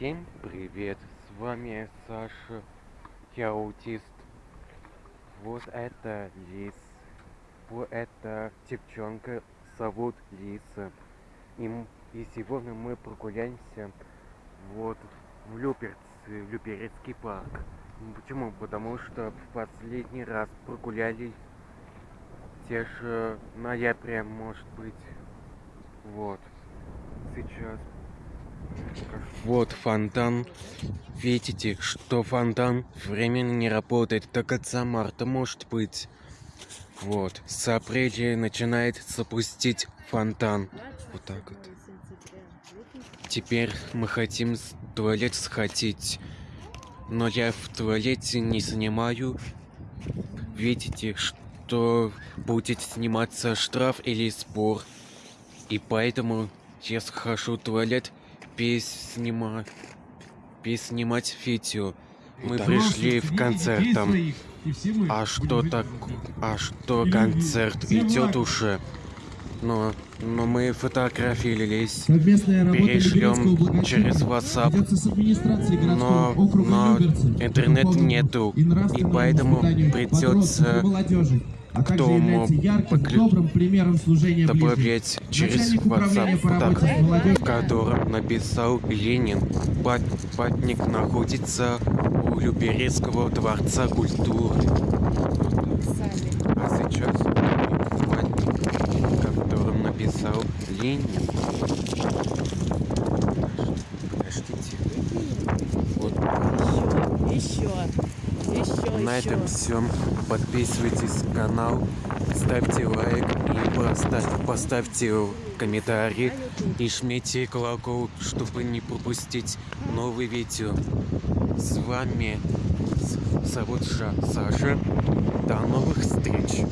Всем привет, с вами Саша, я аутист. Вот это Лис, вот это девчонка зовут Лиса. И, и сегодня мы прогуляемся вот в Люберц, Люберецкий парк. М, Почему? Потому что в последний раз прогуляли те же ноября, может быть. Вот. Сейчас вот фонтан. Видите, что фонтан временно не работает до конца марта, может быть. Вот. С апреля начинает запустить фонтан. Вот так вот. Теперь мы хотим в туалет сходить. Но я в туалете не снимаю. Видите, что будет сниматься штраф или спор. И поэтому я схожу в туалет без снима... без снимать видео. Мы пришли в концерт там. А что так? А что концерт идет уже? Но, но мы. Совместная работа Перешлем через WhatsApp. Но, но поводу нету. и поэтому придется а является ярким, поклю- добавлять через WhatsApp по молодежью в котором написал Ленин. Пат- Памятник находится у Люберецкого дворца культуры. А сейчас памятник, в котором написал Ленин. Подождите. Вот Еще, еще, на еще. этом все. Подписывайтесь на канал, ставьте лайк и поставь- поставьте комментарий и жмите колокол, чтобы не пропустить новые видео. С вами зовут Ша- Саша. До новых встреч.